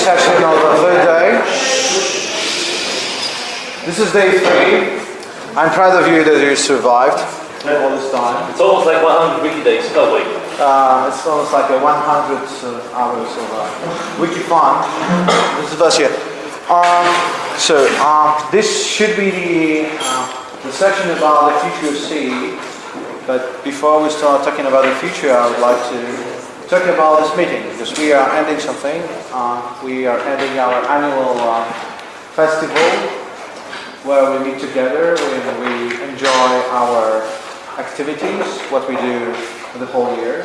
session of the third day. This is day three. I'm proud of you that you survived all this time. It's almost like 100 wiki days. Wait. Uh, it's almost like a 100 uh, hours of uh, wiki fun. This is us here. Um, so uh, this should be the, uh, the section about the future of C. But before we start talking about the future, I would like to talk about this meeting because we are ending something. Uh, we are ending our annual uh, festival where we meet together and we enjoy our activities, what we do for the whole year,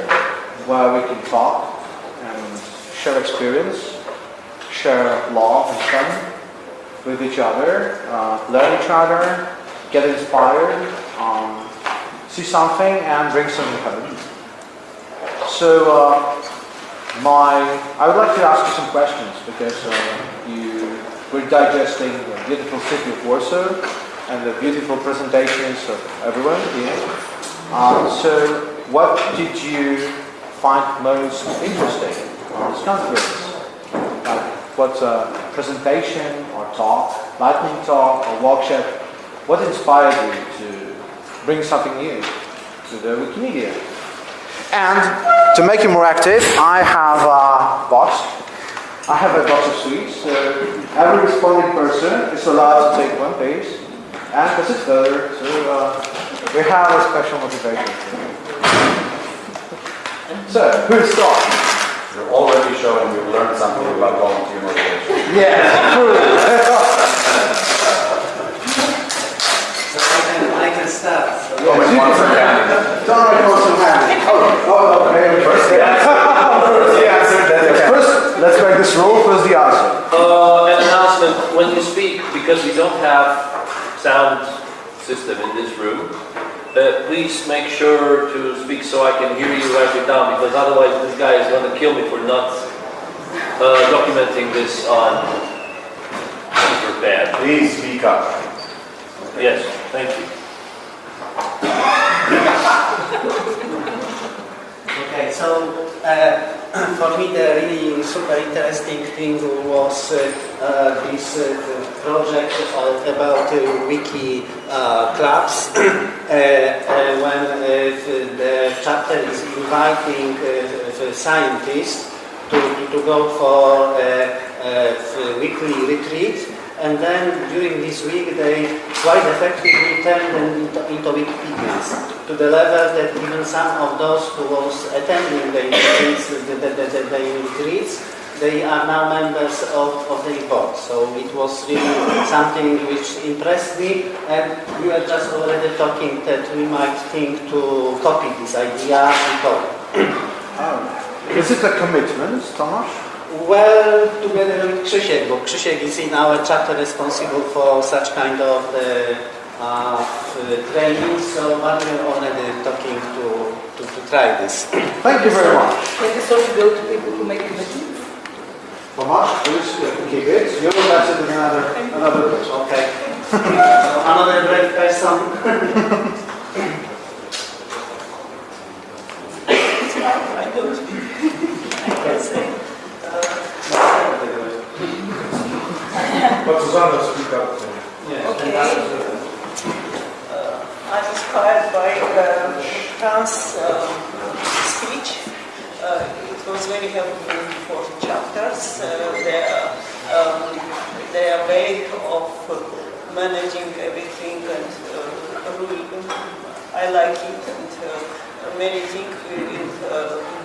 where we can talk and share experience, share love and fun with each other, uh, learn each other, get inspired, um, see something and bring something home. So uh, my, I would like to ask you some questions because uh, you we're digesting the beautiful city of Warsaw and the beautiful presentations of everyone here. Uh, so what did you find most interesting on this conference? Like what uh, presentation or talk, lightning talk or workshop, what inspired you to bring something new to the Wikimedia? And to make it more active, I have a box I have a box of sweets. So every responding person is allowed to take one piece and pass it further. So uh, we have a special motivation. So, who starts? You're already showing we've learned something about volunteer motivation. Yeah, true. I can start. Oh, wait, one second. Don't record some hands. Oh, oh, okay. First answer, first then the. First, let's make this rule. First, the answer. Uh, an announcement. When you speak, because we don't have sound system in this room, uh, please make sure to speak so I can hear you write it down because otherwise this guy is going to kill me for not uh, documenting this on super bad. Please speak up. Yes, thank you. So uh, for me the really super interesting thing was uh, uh, this uh, project about uh, wiki uh, clubs. When the chapter is inviting scientists to, to go for a weekly retreat and then during this week they quite effectively turned them into, into Wikipedians to the level that even some of those who was attending the retreats, the, the, the, the, retreats, they are now members of, of the report. So it was really something which impressed me and we were just already talking that we might think to copy this idea and. Oh. Is it a commitment, Tomasz? Well, together with Krzysiek, bo Krzysiek is in our chapter responsible for such kind of the, uh, training, so but we're already talking to, to, to try this. Thank you very much. Can this also go to people who make commitments? Tomasz, please uh, keep it. You will pass it in another, another place. Okay. so another great person. But Susanna, speak up. Okay. Uh, I'm inspired by uh, Fran's uh, speech. Uh, it was very helpful for chapters. Uh, their, um, their way of managing everything and uh, I like it and uh, many things in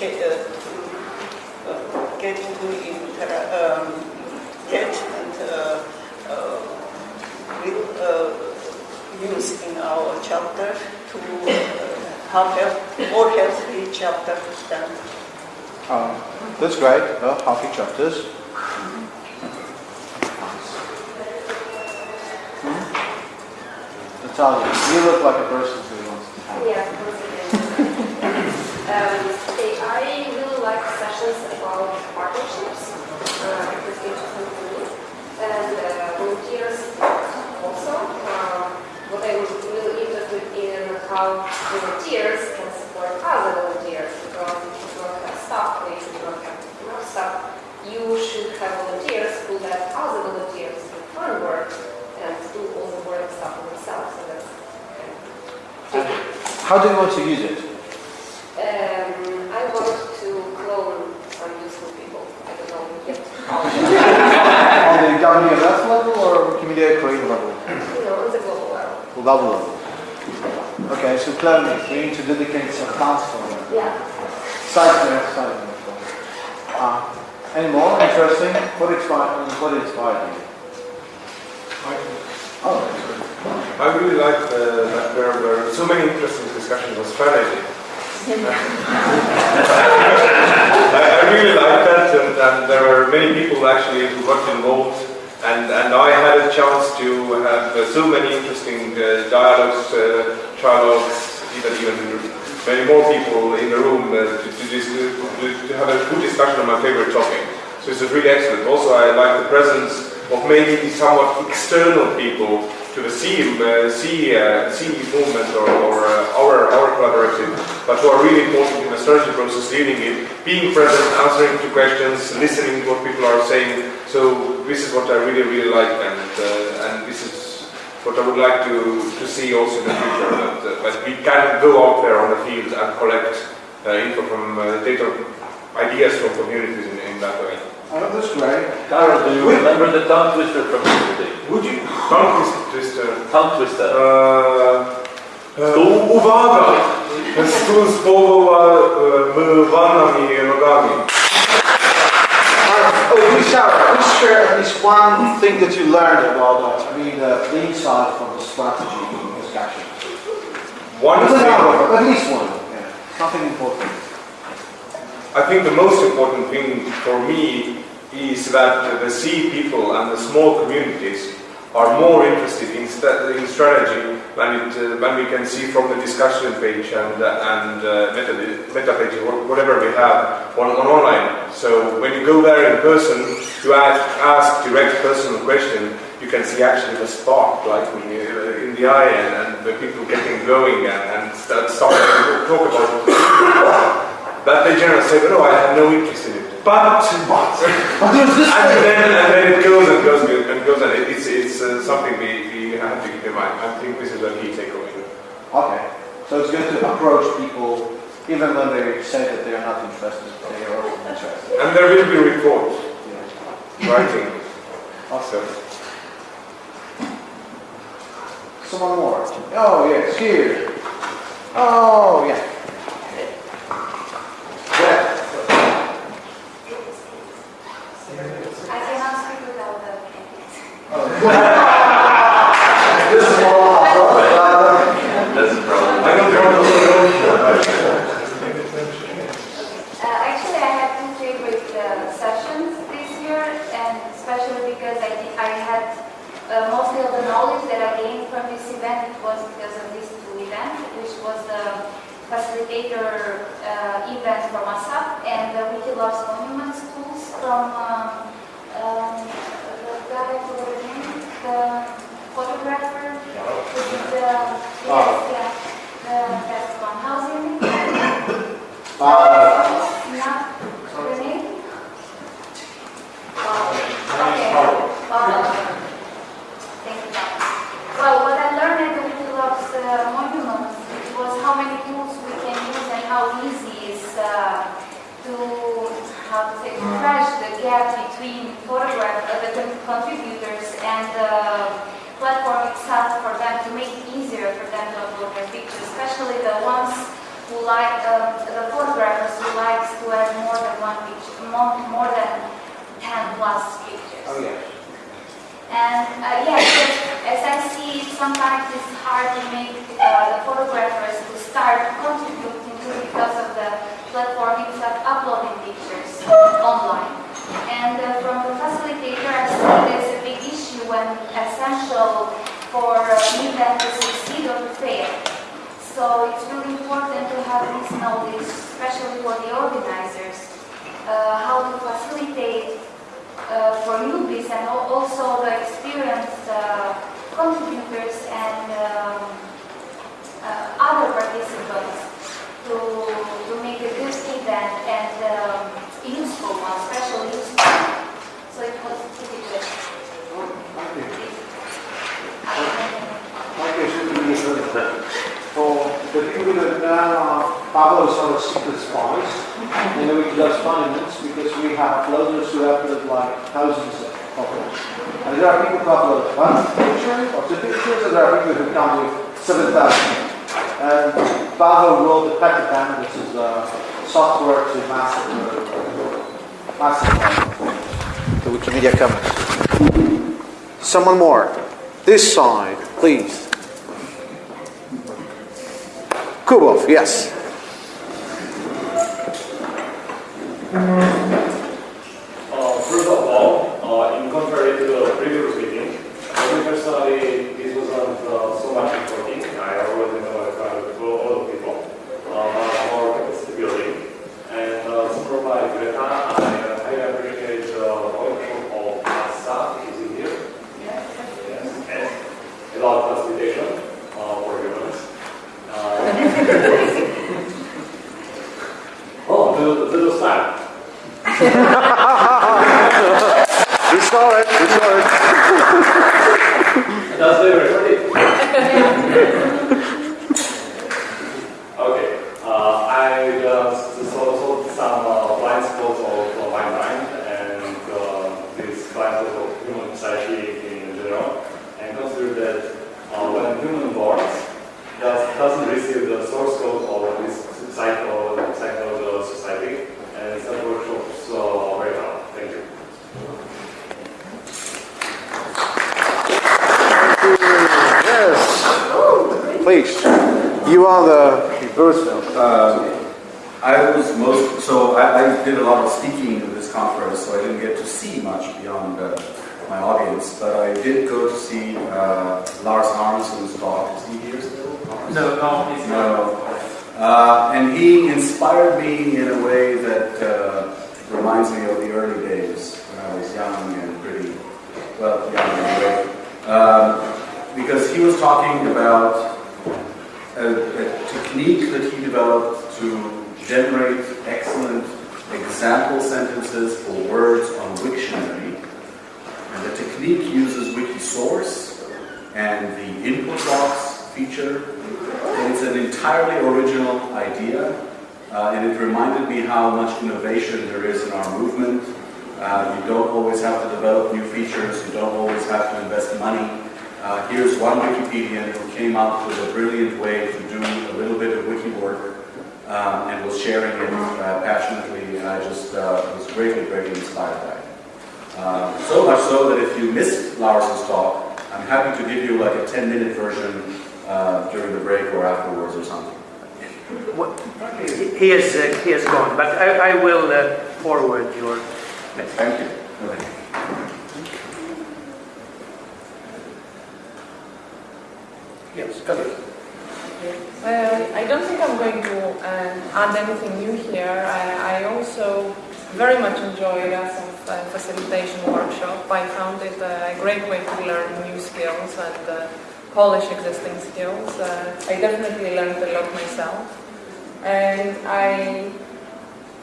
uh, ca- uh, uh, get into inter- um, get and uh, uh, will uh, use in our chapter to uh, have help, more healthy chapter to stand. Um, that's great. Uh, half each chapters. Hmm? Natalia, you look like a person who wants to have. Yeah, discussions about partnerships uh, at the community and uh, volunteers also. Uh, what I'm really interested in how volunteers can support other volunteers because if you don't have staff, or if you don't have enough staff, you should have volunteers who let other volunteers do fun work and do all the work stuff for themselves. So that's okay. How do you want to use it? Uh, On the WMF level or Wikimedia Korean level? you know, on the global level. Global level. Okay, so clearly we need to dedicate some accounts for that. Yeah. Side note, side note. Uh, any more interesting? What inspired, what inspired you? Oh, I really like uh, that there were so many interesting discussions on strategy. Really liked that, and, and there were many people actually who got involved, and, and I had a chance to have uh, so many interesting uh, dialogues, uh, trialogues, even even many more people in the room to, to, to, have a good discussion on my favorite topic. So it's really excellent. Also, I like the presence of maybe somewhat external people to the CE, uh, CE, uh, CE movement or, or uh, our, our collaborative, but who are really important strategy process, leading it, being present, answering to questions, listening to what people are saying. So this is what I really, really like, and, uh, and this is what I would like to, to see also in the future, that, uh, that we can go out there on the field and collect uh, info from uh, data, ideas from communities in, in that way. oh, that's great. Carol, do you remember the tongue twister from yesterday? Would you tongue twister? Tongue twister. Uh, uwaga! Stół z połamanymi nogami. Uh, oh, Sarah, please share at least one thing that you learned about that. I mean, the, the insight from the strategy discussion. One thing, at least one. Yeah, something important. I think the most important thing for me is that the sea people and the small communities are more interested in, sta- in strategy than, it, uh, than we can see from the discussion page and, uh, and uh, meta, meta page, whatever we have on, on online. So when you go there in person, to ask, ask direct personal question, you can see actually the spark like in the, in the eye and, and the people getting going and, and start starting to talk about it. But they generally say, no, I have no interest in it. But, but, But there's this and then, and then it goes and goes and goes and it's, it's uh, something we, we have to keep in mind. I think this is a key takeaway. Okay, so it's good to approach people even when they say that they are not interested, they are interested. And there will be reports, Yeah. writing. Awesome. Someone more. Oh, yes, here. Oh. Yeah. I cannot speak without the campus. This is all uh, That's the problem. I don't know. Actually, I had two favorite uh, sessions this year, and especially because I, I had uh, mostly of the knowledge that I gained from this event, it was because of these two events, which was the facilitator uh, event from Asaf and the Wiki Loves Monuments tools from um, Um, the guy, I forgot the photographer ah. who did the, yes, yeah, the, that's one. How's your name? Uh, Not the name? Oh, okay. Oh, Thank you. Well, what I learned at the Wikiloves uh, monuments was how many tools we can use and how easy is uh, to, how to say, to bridge the gap between photograph, uh, the contributors and the platform itself for them to make it easier for them to upload their pictures, especially the ones who like, um, the photographers who likes to add more than one picture, more, more than 10 plus pictures. oh, yeah. And uh, yeah, as I see, sometimes it's hard to make uh, the photographers to start contributing to because of the platform itself uploading pictures online. And uh, from the facilitator, I see there's a big issue when essential for uh, an event to succeed or to fail. So it's really important to have this knowledge, especially for the organizers, uh, how to facilitate uh, for newbies and also the experienced uh, contributors and um, uh, other participants to, to make a good event and um, useful one, especially useful. So it was pretty good. Thank you, Susan. For the people done uh, Pablo sort of secret spies, and then we could have monuments because we have uploaders who upload like thousands of photos. And there are people who upload one picture or two pictures, and there are people who come with 7,000. And wrote the Pattypan, which is uh, software to massive, massive the Wikimedia Commons. Someone more. This side, please. Kubov, yes. Example sentences or words on Wiktionary. And the technique uses Wikisource and the input box feature. And it's an entirely original idea. Uh, and it reminded me how much innovation there is in our movement. Uh, you don't always have to develop new features. You don't always have to invest money. Uh, here's one Wikipedian who came up with a brilliant way to do a little bit of wiki work um, and was sharing it uh, passionately, and I just uh, was greatly, greatly inspired by it. Um, so much so that if you missed Lars's talk, I'm happy to give you like a 10-minute version uh, during the break or afterwards or something. What- He has, uh, he has gone, but I, I will uh, forward your message. Thank you. Okay. Yes, come in. I don't think I'm going to uh, add anything new here. I, I also very much enjoyed Asaf's uh, facilitation workshop. I found it a great way to learn new skills and uh, polish existing skills. Uh, I definitely learned a lot myself. And I,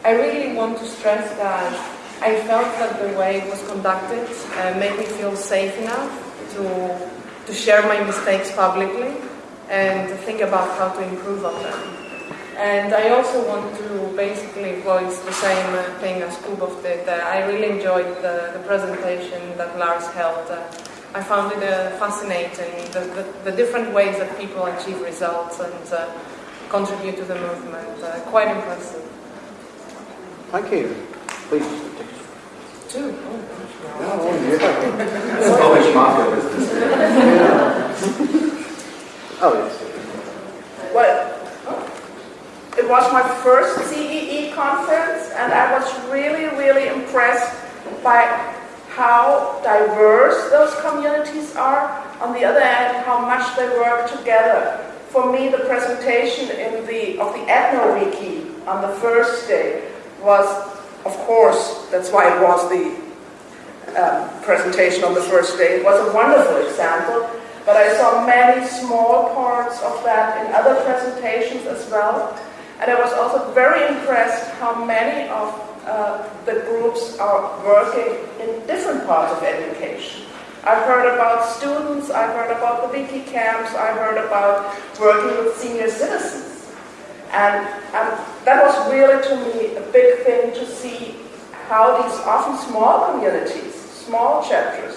I really want to stress that I felt that the way it was conducted uh, made me feel safe enough to, to share my mistakes publicly and think about how to improve on them. And I also want to basically voice the same uh, thing as Kubov did. Uh, I really enjoyed the, the presentation that Lars held. Uh, I found it uh, fascinating, the, the, the different ways that people achieve results and uh, contribute to the movement. Uh, quite impressive. Thank you. Please. Too. Oh, yeah. It's Polish mafia business. Oh, yes. Well, it was my first CEE conference, and I was really, really impressed by how diverse those communities are. On the other hand, how much they work together. For me, the presentation in the of the EthnoWiki on the first day was, of course, that's why it was the um, presentation on the first day. It was a wonderful example. But I saw many small parts of that in other presentations as well. And I was also very impressed how many of uh, the groups are working in different parts of education. I've heard about students, I've heard about the wiki camps, I've heard about working with senior citizens. And, and that was really to me a big thing to see how these often small communities, small chapters,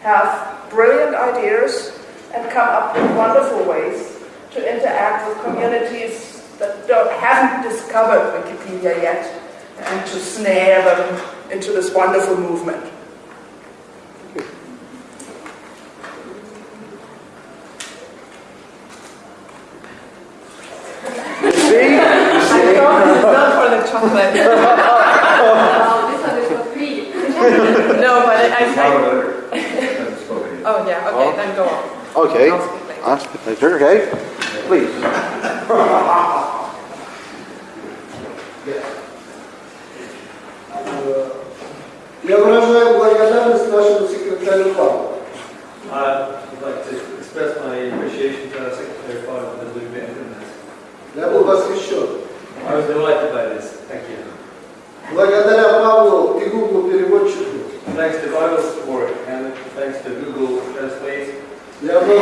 have brilliant ideas and come up with wonderful ways to interact with communities that don't, haven't discovered Wikipedia yet and to snare them into this wonderful movement. See? See? thought it's not for the chocolate. Well, this one is for free. no, but I, I, I. Oh yeah, okay, Oh. then go on. Okay. I'll speak later. I'll speak later, okay? Please. Я выражаю благодарность нашему секретарю Павлу. I'd like to express my appreciation to our Secretary Fire for doing this. Я был восхищен. I was delighted by this. Thank you. Благодаря Павлу и Google переводчику Thanks to Bible support and thanks to Google Translate, я был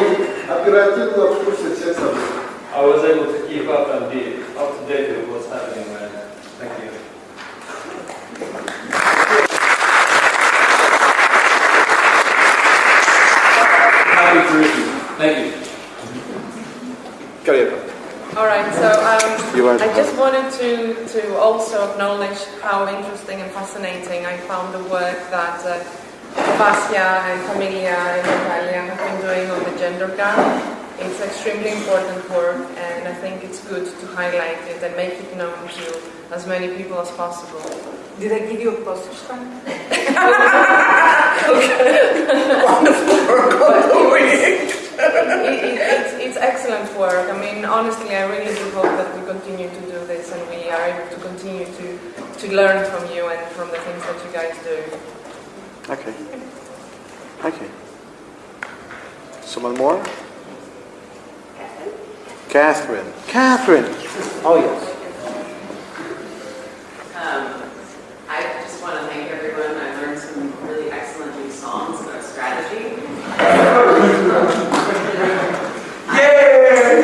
оперативно в курсе всех событий. I was able to keep up and be up to date with what's happening there. Thank you. Happy to receive. Thank you. Carry All right, so um, You were- I just wanted to, to also acknowledge how interesting and fascinating I found the work that uh, Vasya and Familia and Natalia have been doing on the gender gap. It's extremely important work and I think it's good to highlight it and make it known to as many people as possible. Did I give you a postage stamp? It- it- it's, it's excellent work. I mean, honestly, I really do hope that we continue to do this and we are able to continue to, to learn from you and from the things that you guys do. Okay. Okay. Someone more? Catherine. Catherine. Oh, yes. Um, I just want to thank everyone. I learned some really excellent new songs about strategy. I'm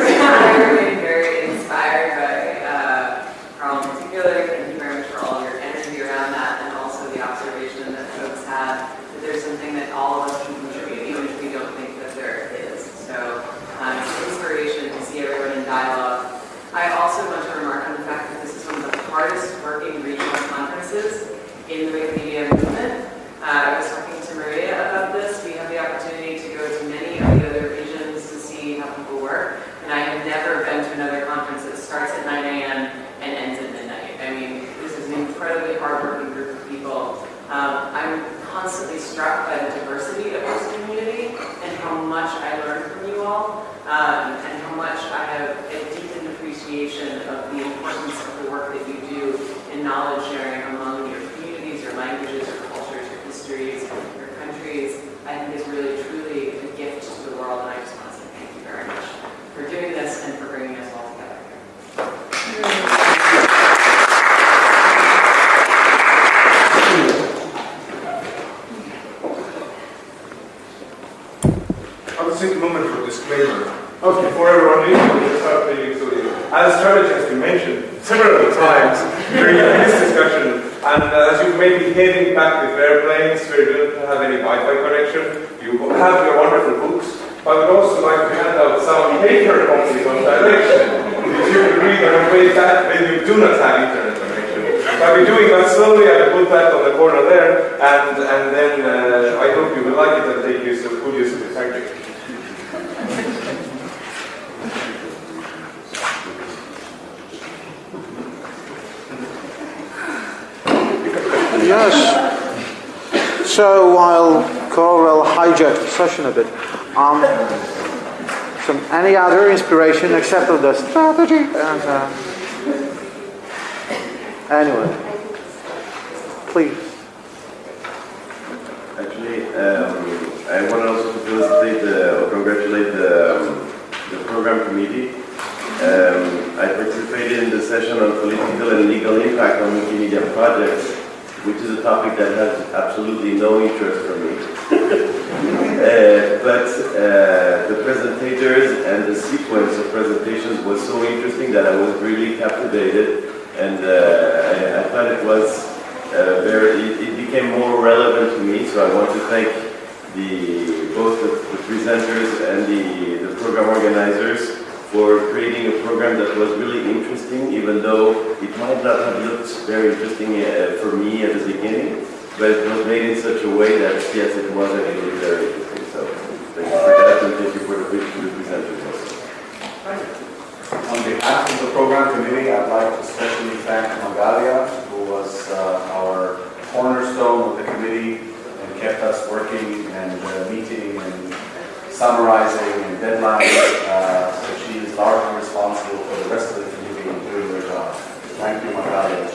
very, very inspired by uh, Carl in particular. Thank you very much for all of your energy around that and also the observation that folks have that there's something that all of us can contribute, even if we don't think that there is. So um, it's inspiration to see everyone in dialogue. I also want to remark on the fact that this is one of the hardest working regional conferences in the Wikimedia movement. Uh, I was talking to Maria about this. We have the opportunity to go to many of the other regions to see how people work. And I have never been to another conference that starts at 9 a.m. and ends at midnight. I mean, this is an incredibly hardworking group of people. Um, I'm constantly struck by the diversity of this community and how much I learned from you all um, and how much I have a deepened appreciation of the importance of the work that you do in knowledge sharing among your communities, your languages, your cultures, your histories, your countries. I think is really, truly a gift to the world, and I just want to say thank you very much for doing this and for bringing us all together. I will take a moment for disclaimer. Okay. Before everyone leaves, we'll start playing so As strategy has been mentioned several times during this discussion, and uh, as you may be heading back with airplanes where you don't have any Wi-Fi connection, you have your wonderful books, but I would also like to hand out some paper copies on direction, which you can read on your way back when you do not have internet connection. I'll be doing that slowly, I will put that on the corner there, and, and then uh, I hope you will like it and take use of, good use of it. Thank you. Yes. So while Corel hijacked the session a bit, um, some any other inspiration except of the strategy? And, uh, anyway, please. Actually, um, I want also to felicitate or congratulate the, um, the program committee. Um, I participated in the session on political and legal impact on Wikimedia projects, which is a topic that has absolutely no interest for me. Uh, but uh, the presentators and the sequence of presentations was so interesting that I was really captivated, and uh, I, I thought it was uh, very. It, it became more relevant to me. So I want to thank the both the, the presenters and the, the program organizers for creating a program that was really interesting, even though it might not have looked very interesting uh, for me at the beginning, but it was made in such a way that, yes, it was actually very interesting. So thank you for that, and thank you for the, presenters also. On behalf of the program committee, I'd like to especially thank Magalia, who was uh, our cornerstone of the committee and kept us working and uh, meeting and summarizing and deadlines. So she is largely responsible for the rest of the committee in doing their job. Thank you, Magalia.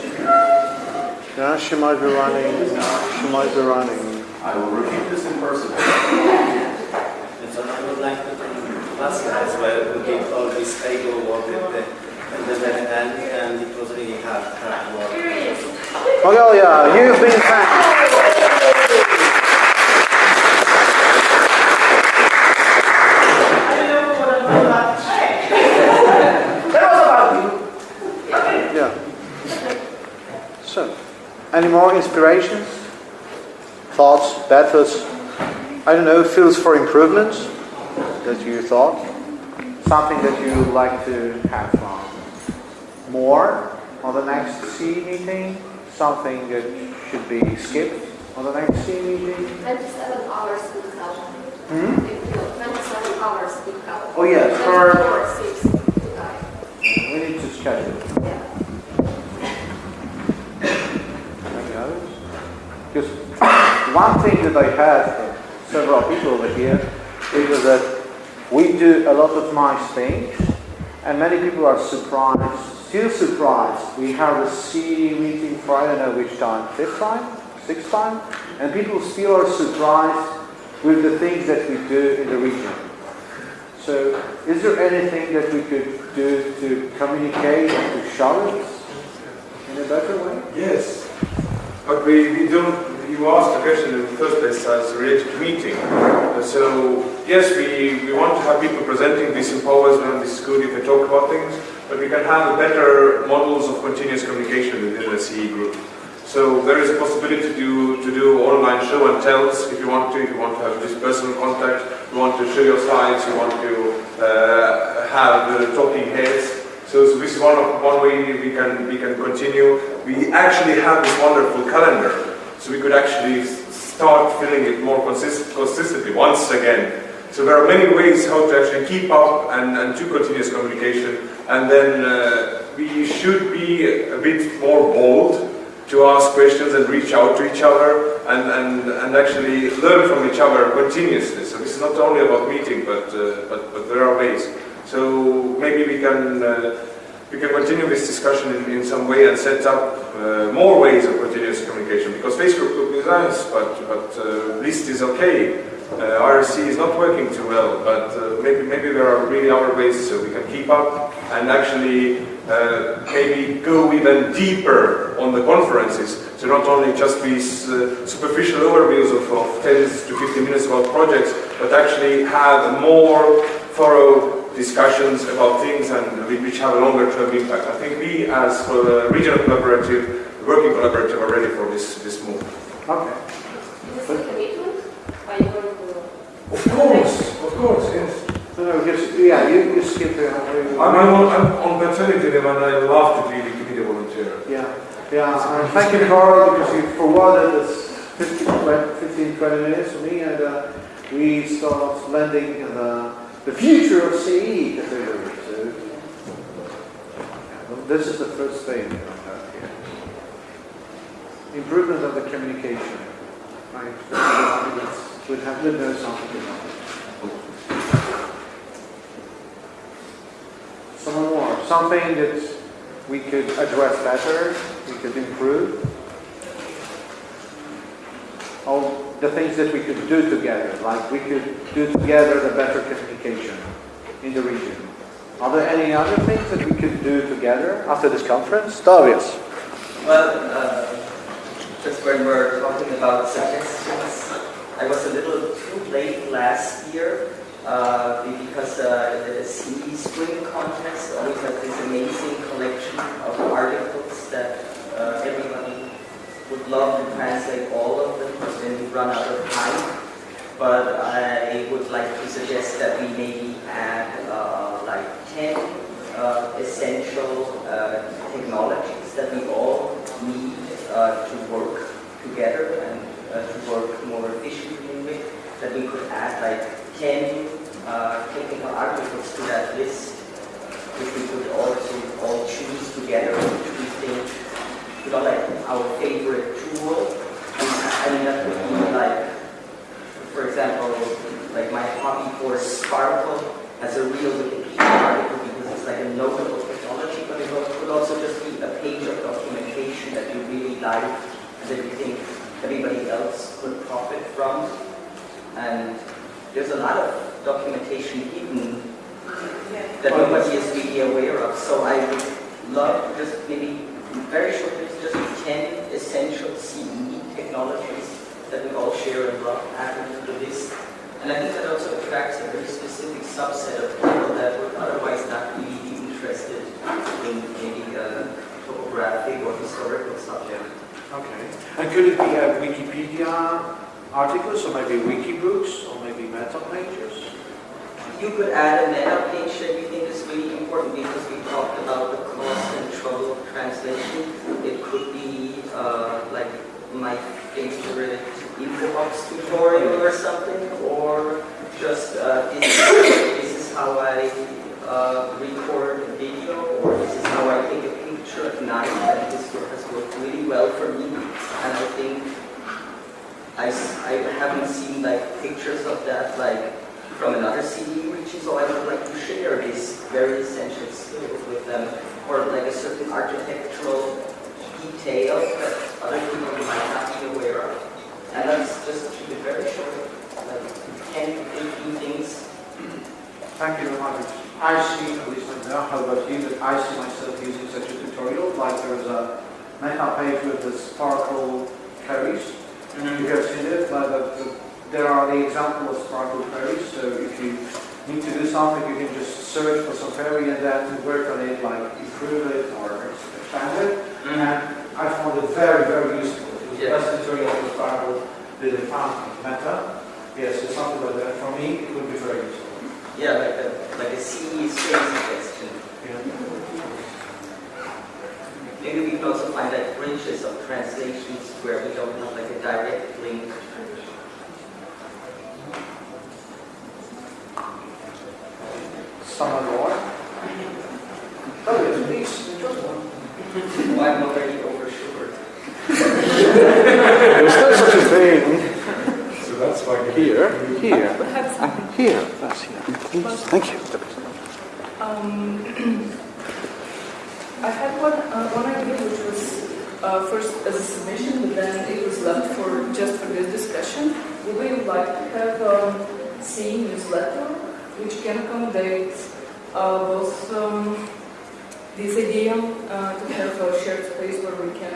Yeah, she might be running. She might be running. I will repeat this in person. And so I would like to thank Masya as well, who did all this paperwork at the, at the very end, and it was really hard, hard work. Magalia, you've been thanked. That was about you. Yeah. So, any more inspirations? Thoughts, thoughts? I don't know, feels for improvement that you thought? Something that you would like to have um, more on the next C meeting? Something that should be skipped on the next C meeting? 27 hours house. Hmm? 27 hours in the house. Oh, yes, for- 24, 6. We need to schedule. Any others? Because one thing that I had from several people over here is that we do a lot of nice things, and many people are surprised, still surprised. We have a C meeting for I don't know which time, fifth time, sixth time, and people still are surprised with the things that we do in the region. So, is there anything that we could do to communicate to show it in a better way? Yes, but we, we don't, you asked the question in the first place as related to meeting. So, yes, we, we want to have people presenting this empowers and this is good if they talk about things, but we can have better models of continuous communication within the CE group. So there is a possibility to do, to do online show and tells if you want to, if you want to have this personal contact, you want to show your slides, you want to uh, have uh, talking heads. So, so this is one, of, one way we can, we can continue. We actually have this wonderful calendar, so we could actually start filling it more consist- consistently once again. So there are many ways how to actually keep up and, and do continuous communication. And then uh, we should be a bit more bold to ask questions and reach out to each other and, and, and actually learn from each other continuously. So this is not only about meeting, but, uh, but, but there are ways. So maybe we can, uh, we can continue this discussion in, in some way and set up uh, more ways of continuous communication because Facebook group is nice, but, but uh, list is okay. Uh, IRC is not working too well, but uh, maybe, maybe there are really other ways so we can keep up and actually uh, maybe go even deeper on the conferences. So not only just these superficial overviews of, of 10 to 15 minutes about projects, but actually have more thorough discussions about things and which have a longer term impact. I think we as uh, regional collaborative, working collaborative are ready for this, this move. Okay. Is this a commitment? Are you going to... Of course, of course, yes. No, no, just, yeah, you, you skip it. I'm, I'm, on, I'm on maternity leave and I love to be the committee volunteer. Yeah, yeah, and thank you, Carl, because you forwarded this 15, 20, minutes for me, and uh, we start landing in the, the future of CE. So, eh? well, this is the first thing that I have here. Improvement of the communication. Right, we have to know something. Someone more, something that we could address better, we could improve. All the things that we could do together, like we could do together the better communication in the region. Are there any other things that we could do together after this conference? Darius. Well, uh, just when we're talking about suggestions, I was a little too late last year uh, because uh, the CE Spring Contest always has this amazing collection of articles that uh, everybody would love to translate all of them, we run out of time. But I would like to suggest that we maybe add uh, like 10 uh, essential uh, technologies that we all need uh, to work together and uh, to work more efficiently with, that we could add like 10 uh, technical articles to that list, which we could also all choose together, which we think, you know, like our favorite tool. I mean, that would be like, for example, like my hobby for SPARQL has a real Wikipedia article because it's like a notable technology, but it could also just be a page of documentation that you really like and that you think everybody else could profit from. And there's a lot of documentation hidden that nobody is really aware of. So I would love just maybe very short, just 10 essential CE technologies that we all share and love to the list. And I think that also attracts a very specific subset of people that would otherwise not be interested in maybe a topographic or historical subject. Okay. And could it be a Wikipedia articles or maybe wikibooks or maybe meta pages? You could add a meta page that you think is really important because we talked about the cost and trouble of translation. It could be uh, like my favorite infobox tutorial or something, or just uh, this, this is how I uh, record a video, or this is how I take a picture at night, and this work has worked really well for me. And I think I, I haven't seen like pictures of that like from another CD region, so I would like to share this very essential skill with them, or like a certain architectural detail that other people might not be aware of. And that's just keep it very short, like 10, 15 things. Thank you very much. I see, at least I know how about you, that I see myself using such a tutorial, like there's a meta page with the SPARQL queries. Mm-hmm. You have seen it, but the, the, there are the example of SPARQL queries, so if you need to do something, you can just search for some query and then work on it, like improve it or expand it. Mm-hmm. And I found it very, very useful. It was the best tutorial for SPARQL that I found in meta. Yes, so something like that, for me, it would be very useful. Yeah, like a, like a CE Spring suggestion. Maybe we can also find like bridges of translations where we don't have like a direct link. Someone more? Oh, yes, please, just one. I'm already overshored. There's no such a thing. So that's why Here, here, Have something. here, that's here. Thank you. Um, I had one, uh, one idea which was uh, first as a submission, but then it was left for just for this discussion. Would we like to have um, CE newsletter which can accommodate uh, both um, this idea uh, to have a shared space where we can,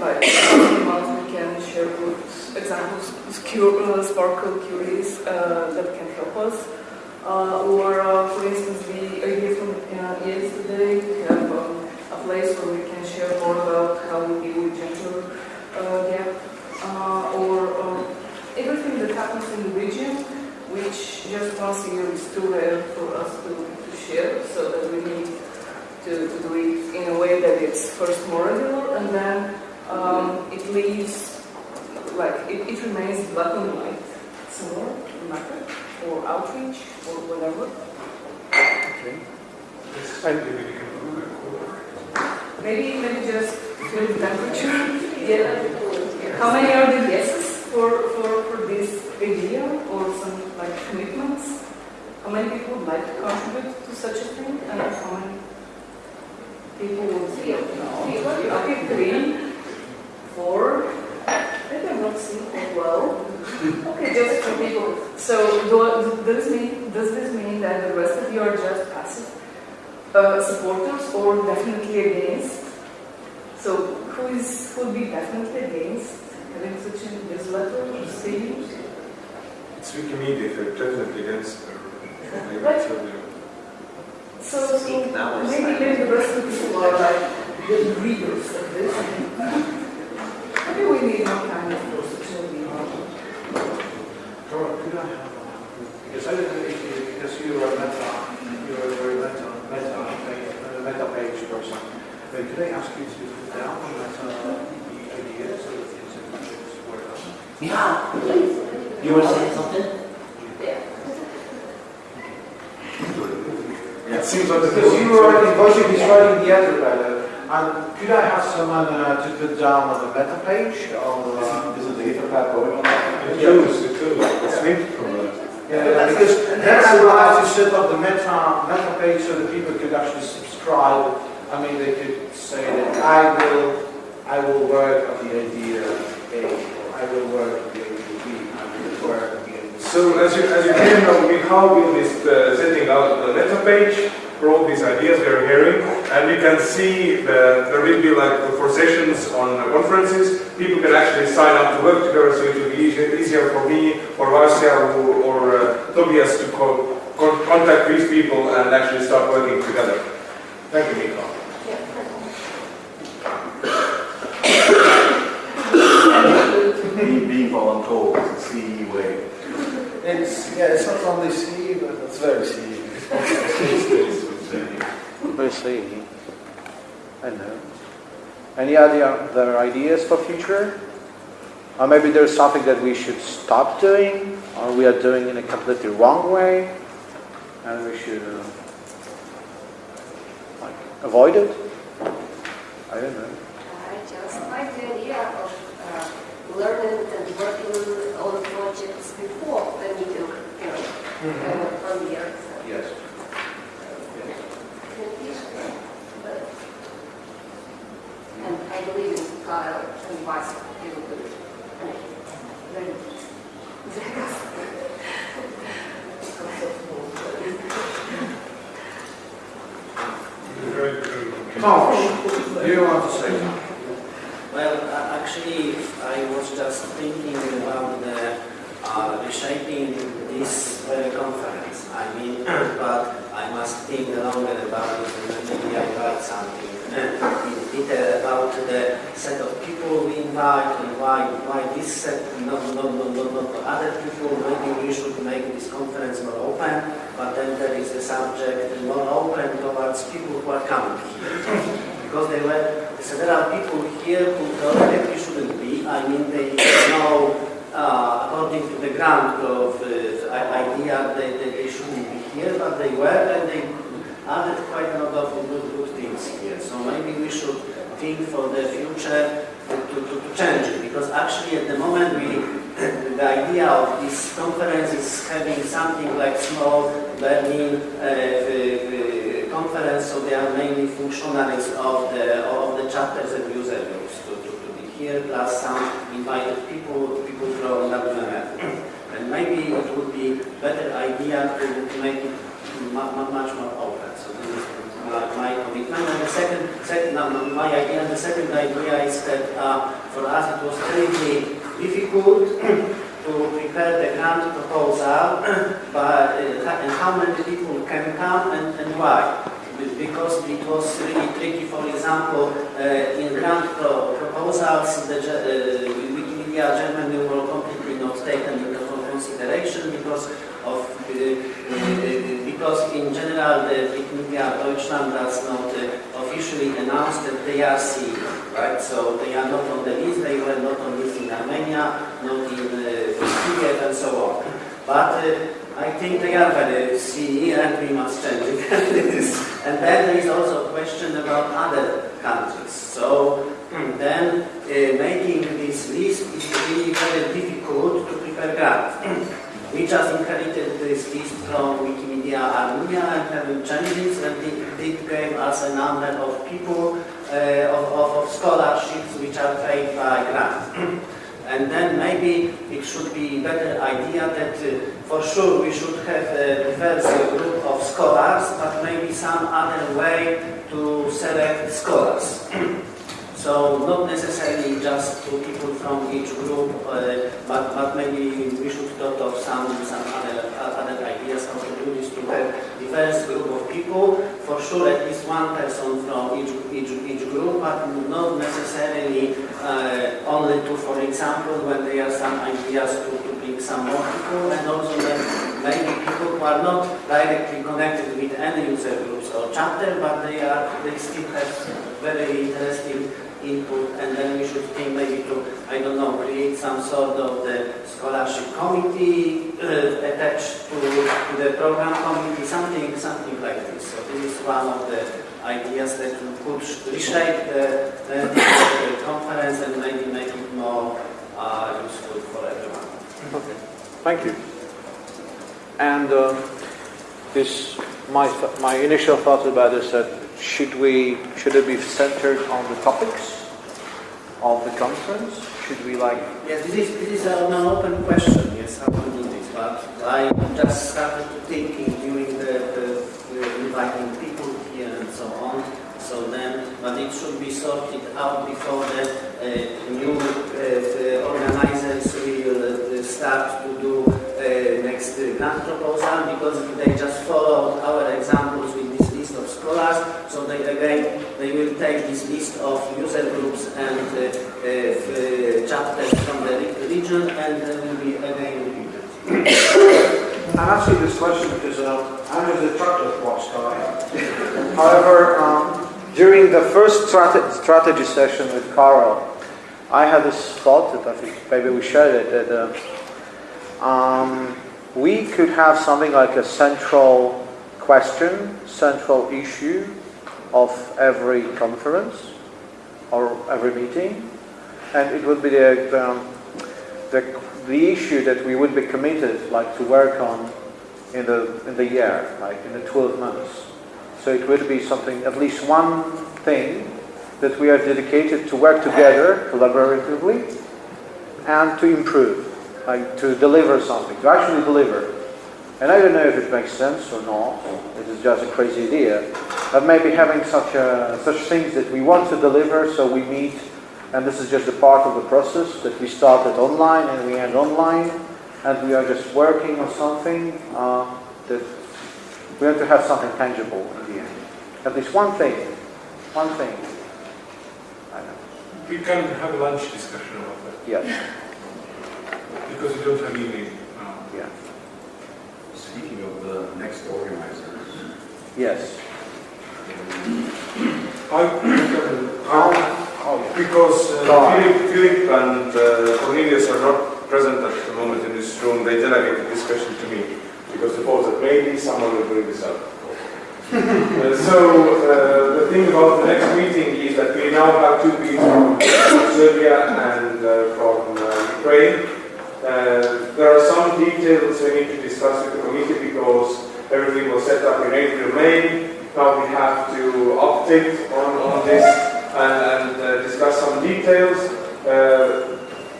like, month we can share good examples, uh, SPARQL queries uh, that can help us. Uh, or, uh, for instance, the idea from uh, yesterday, we have um, a place where we can share more about how we deal with gender uh, gap, uh, or um, everything that happens in the region, which just once a year is too rare for us to, to share, so that we need to, to do it in a way that it's first more regular, and then um, it leaves, like, it, it remains black and white somewhere, no matter or outreach or whatever. Okay. Maybe maybe just feel the temperature. Yeah. How many are the yeses for, for, for this idea or some like commitments? How many people would like to contribute to such a thing and how many people would say no? Okay, three, four. Maybe I'm not seeing quite well. Okay, just for people. So do, does this mean does this mean that the rest of you are just passive uh, supporters or definitely against? So who is who will be definitely against having such a newsletter or series? It's Wikimedia, they're definitely against. Maybe But- uh, So, so maybe maybe the rest of the people are like the readers of this. Maybe we need more time for such a meeting. Dora, could I have, uh, because I don't know if you, because you are a meta, you are a very meta, meta, page, uh, meta page person. But could I ask you to put down the meta ideas so that things that you should work on? Yeah, please. You want to say something? It seems like because you were writing, Wojciech is writing the other better. And could I have someone uh, to put down on the meta page or? Uh, Is it the Etherpad going on? It tools, tools. It's. Yeah, because I will to set up the meta, meta page so that people could actually subscribe. I mean, they could say that I will, I will work on the idea A, or I will work on the idea B, I will work on the idea C. So as you, as you can know, we how will be uh, setting out the meta page for all these ideas we are hearing, and you can see that there will be like for sessions on conferences, people can actually sign up to work together, so it will be easier, easier for me or Marcia or, or uh, Tobias to co con contact these people and actually start working together. Thank you, Miko. Being, being voluntold is the CE way. It's, yeah, it's not only C, but it's very C. Very C. I know. Any other other ideas for future? Or maybe there's something that we should stop doing, or we are doing in a completely wrong way, and we should uh, like avoid it. I don't know. I just like the idea of uh, learning and working on projects before the meeting, you know, uh, on the year. Yes. And I believe in Kyle and Vice, he will do it. And very Tomasz, do you want to say something? Well, uh, actually, I was just thinking about the uh, reshaping this very conference. I mean, but I must think longer about it and maybe I write something uh, in detail about the set of people we invite and why why this set, not, not, not, not, not other people. Maybe we should make this conference more open, but then there is the subject more open towards people who are coming here because there were several people here who theoretically shouldn't be. I mean, they know, uh, according to the grant of uh, idea, they, they, they shouldn't be here, but they were, and they added quite a lot of good, good things here. So maybe we should think for the future to, to, to change it, because actually at the moment we, the idea of this conference is having something like small Berlin uh, uh, conference, so they are mainly functionaries of the of the chapters and user groups to, to, to be here, plus some invited people people from WMF. and maybe it would be better idea to, to make it mu- mu- much more my, my. And the second, second my idea, the second idea is that uh, for us it was really difficult to prepare the grant proposal, but uh, and how many people can come and, and why? Because it was really tricky, for example, uh, in grant pro- proposals, the uh, Wikimedia Germany were completely not taken into consideration because of because in general the Wikimedia Deutschland does not officially announce that they are CE, right? So they are not on the list, they were not on the list in Armenia, not in Kiev and so on. But I think they are very CE and we must change it. and then there is also a question about other countries. So then uh, making this list is really very difficult to prepare grant. We just inherited this list from Wikimedia Armenia and having changes and it, it gave us a number of people, uh, of, of, of scholarships which are paid by grant. and then maybe it should be better idea that uh, for sure we should have a diverse group of scholars, but maybe some other way to select scholars. So not necessarily just two people from each group, uh, but, but maybe we should thought of some, some other, other ideas how to do this to have diverse group of people. For sure, at least one person from each, each, each group, but not necessarily uh, only two. For example, when there are some ideas to, to bring some more people, and also then maybe people who are not directly connected with any user groups or chapter, but they are they still have very interesting input, and then we should think maybe to, I don't know, create some sort of the scholarship committee uh, attached to, to the program committee, something, something like this. So this is one of the ideas that could reshape the, the, the conference and maybe make it more uh, useful for everyone. Okay, thank you. And uh, this, my, my initial thoughts about this that should we, should it be centered on the topics of the conference? Should we like, Yes, this is, this is an open question, yes, how to do this, but I just started thinking during the, the, the inviting people here and so on, so then, but it should be sorted out before the uh, new uh, organizers will uh, start to do uh, next grant proposal, because they just followed our examples scholars, so they again, they will take this list of user groups and uh, uh, uh, chapters from the region and they will be again repeated. I'm asking this question because uh, I'm a destructive watch guy. However, um, during the first strate- strategy session with Carl, I had this thought that I think maybe we shared it that uh, um, we could have something like a central question, central issue of every conference or every meeting, and it would be the, the, the, the issue that we would be committed like to work on in the in the year, like in the 12 months. So it would be something, at least one thing that we are dedicated to work together collaboratively and to improve, like to deliver something, to actually deliver. And I don't know if it makes sense or not. It is just a crazy idea. But maybe having such a, such things that we want to deliver, so we meet, and this is just a part of the process that we started online and we end online, and we are just working on something uh, that we want to have something tangible in the end. At least one thing, one thing. I know. We can have a lunch discussion about that. Yes. Because we don't have evening now. Yeah. Speaking of the next organizers. Yes. I, oh, because uh. Philip, Philip and uh, Cornelius are not present at the moment in this room, they delegate the discussion to me because they thought that maybe someone will bring this up. Uh, so uh, the thing about the next meeting is that we now have two people from Serbia and uh, from uh, Ukraine. There are some details we need to discuss with the committee because everything was set up in April, May. Now we have to update on, on this and, and uh, discuss some details. Uh,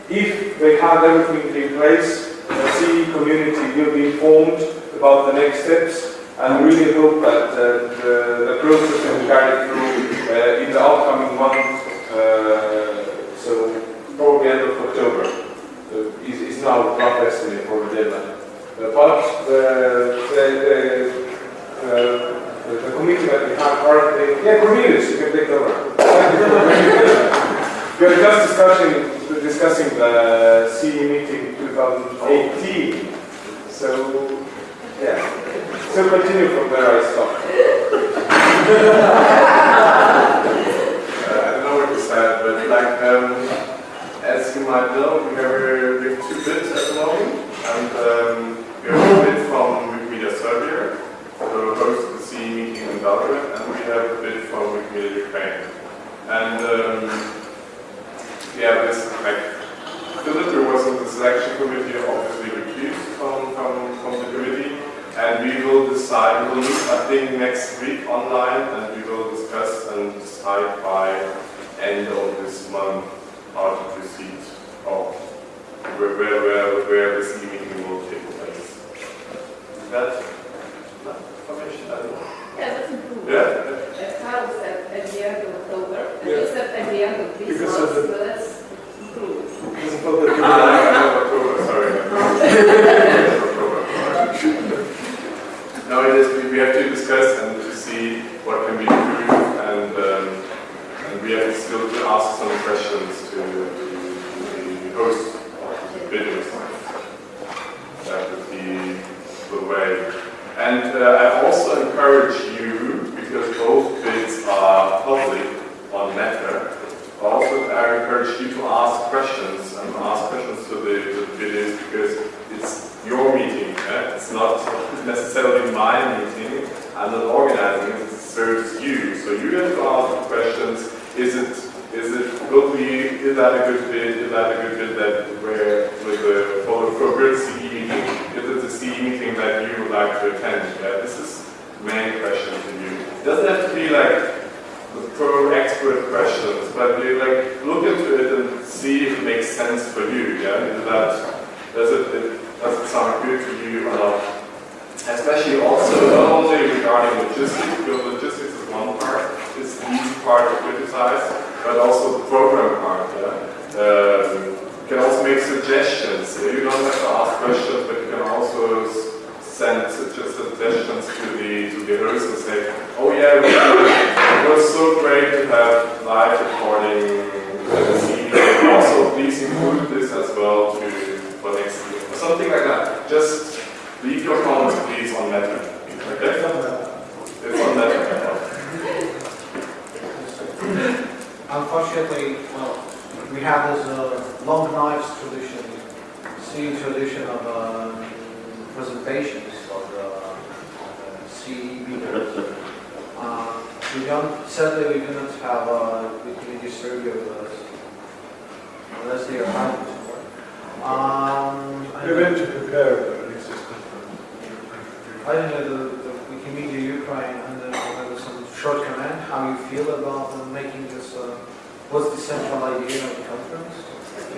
if they have everything in place, the CE community will be informed about the next steps and really hope that uh, the, the process can be carried through uh, in the upcoming month, uh, so probably end of October. Is, is now estimate for the. Uh, but the, the, the, uh, the, the committee that we have currently, yeah, Cornelius, you can take over. we are just discussing, discussing the CE meeting 2018. So, yeah. So continue from where I stopped. Uh, I don't know what to say, but like, um, as you might know, we have, uh, we have two bids at the moment, and um, we have a bid from Wikimedia Serbia to host the CE meeting in Belgrade, and we have a bid from Wikimedia Ukraine. And um, yeah, this like Philip, who was in the selection committee, obviously recused from, from, from the committee, and we will decide, we will meet, I think, next week online, and we will discuss and decide by end of this month out receipt of where, where, where, where this e-meeting will take place. Is that information? I don't know. Yeah, that's improved. Yeah. At the end of October, and you said at the end of this month, so that's sorry. now we have to discuss We're um, meant to prepare I don't know the, the Wikimedia Ukraine and then I'll have some short comment how you feel about making this. Uh, what's the central idea of the conference?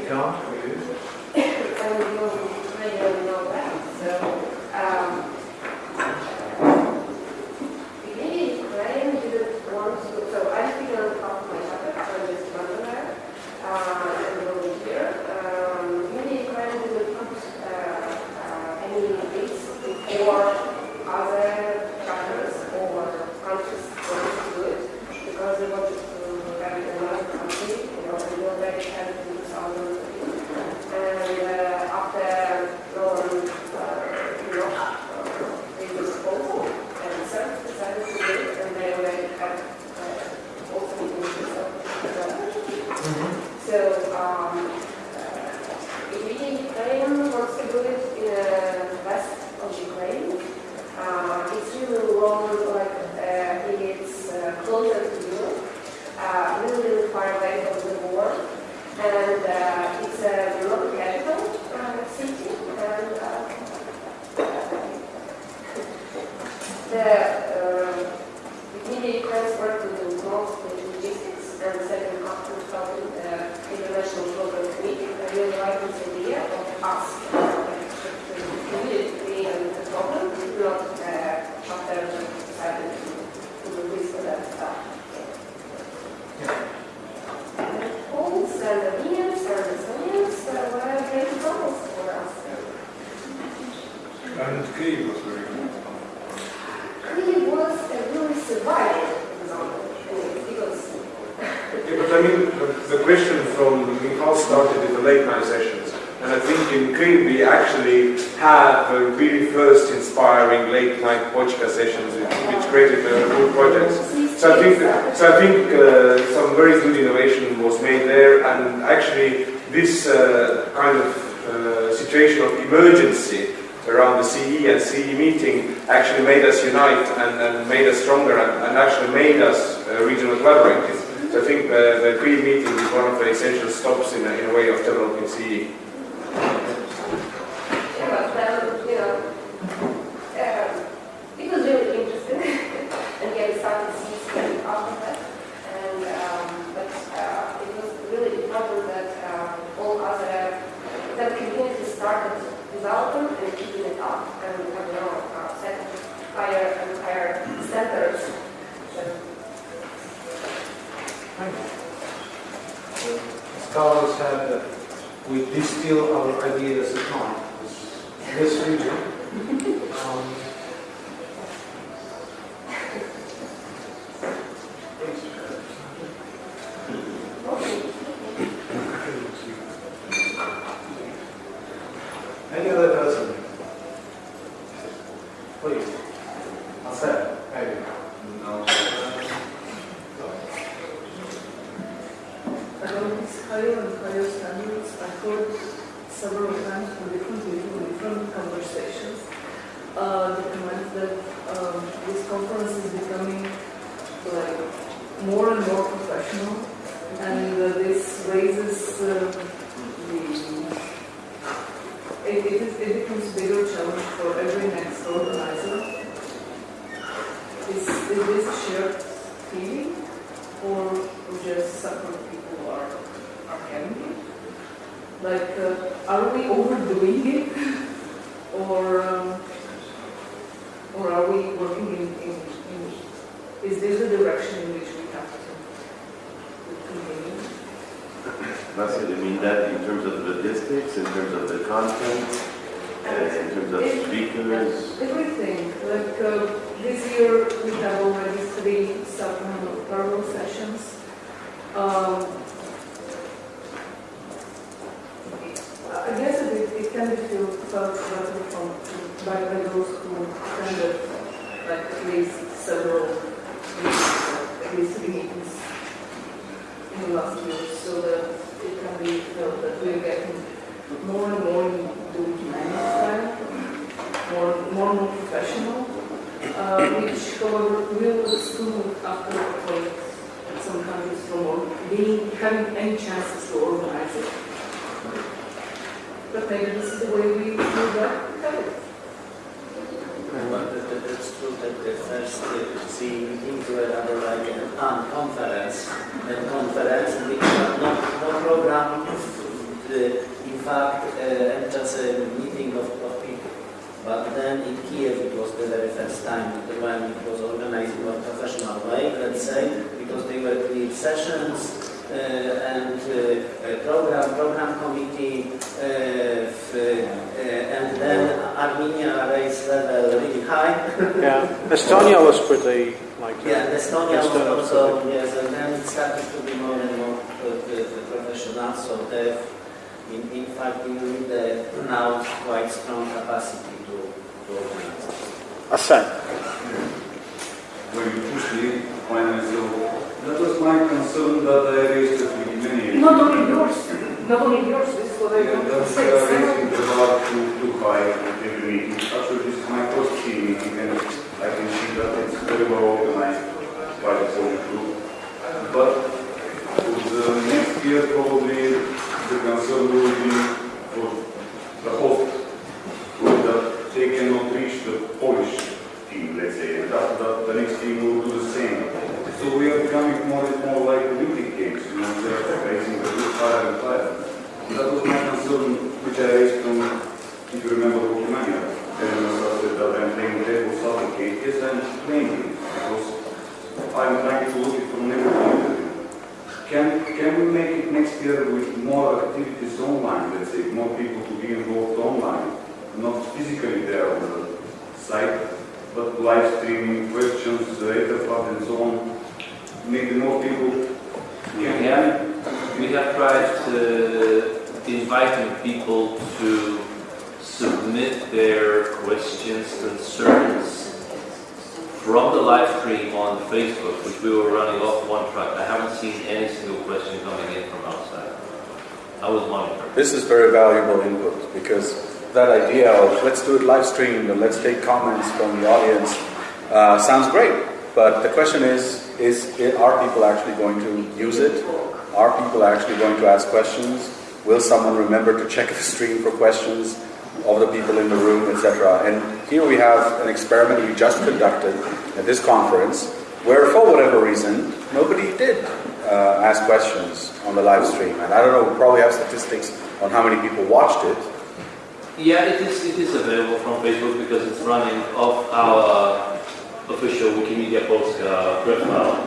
Account for you? I don't know, I don't know that. So. Um, have really first inspiring late night Bochka sessions which, created good projects. So I think, so I think uh, some very good innovation was made there and actually this uh, kind of uh, situation of emergency around the CE and CE meeting actually made us unite and, and made us stronger and, and actually made us uh, regional collaborators. So I think the, the pre meeting is one of the essential stops in a, in a way of developing CE. scholars have that we distill our ideas at night. This region. Um, Any other person? Please. I'll say. Higher and higher standards. I heard several times from different people different conversations uh, the comment that um, this conference is becoming like more and more professional, and uh, this raises uh, the it, it, is, it becomes bigger challenge for every next organizer. Is, is this a shared feeling, or just separate people are Like, uh, are we overdoing it, or um, or are we working in, in, in is this the direction in which we have to continue? Marcel, you mean that in terms of the logistics, in terms of the content, uh, in terms of speakers? Everything. Like uh, this year, we have already three supplemental parallel sessions. Um, I guess it, it can be felt from by, those who attended like at least several at least three meetings in the last year, so that it can be felt that we're getting more and more into humanity style, more more and more professional, uh, which however will soon after avoid some countries from being having any chances to organize it. But maybe this is the way we do that. Well, that- that- that's true that the first uh, meetings were rather like an unconference, and conference, and we had no, no program, uh, in fact, uh, just a meeting of, of people. But then in Kiev, it was the very first time when it was organized in a professional way, let's say, because they were clear sessions, and uh, program, program committee, uh, f- uh, and then Armenia raised level really high. Yeah, Estonia was pretty like. uh, Yeah, Estonia was Estonia was also, pretty- yes, and then it started to be more and more uh, the, the professional, so they, in, in fact, you need uh, now quite strong capacity to, to organize. Assent. When you push me, finally, so that was my concern that I raised at the beginning. Not only yours, not only yours, this is what I Yeah, that's say. raising the bar too, too high at every meeting. Actually, this is my first team meeting and I can see that it's very well organized by the whole group. But for the next year, probably the concern will be for the host, will that they cannot reach the Polish team, let's say, and that, that the next team will do the same. So we are becoming more and more like Olympic Games, you know, they're raising the roof higher and higher. That was my concern, which I raised from, if you remember, Romania. And I said that I'm playing table suffocate. Yes, I'm playing it because I'm trying to look it from every point of view. Can, can we make it next year with more activities online, let's say, more people to be involved online, not physically there on the site, but live streaming, questions, uh, etherpad and so on, maybe more people We have, we have tried uh, inviting people to submit their questions, concerns from the live stream on Facebook, which we were running off one track. I haven't seen any single question coming in from outside. I was monitoring. This is very valuable input because that idea of let's do it live streamed and let's take comments from the audience uh, sounds great. But the question is, is are people actually going to use it? Are people actually going to ask questions? Will someone remember to check the stream for questions of the people in the room, etc.? And here we have an experiment we just conducted at this conference where, for whatever reason, nobody did uh, ask questions on the live stream. And I don't know, we probably have statistics on how many people watched it. Yeah, it is, it is available from Facebook because it's running off our official Wikimedia Polska profile.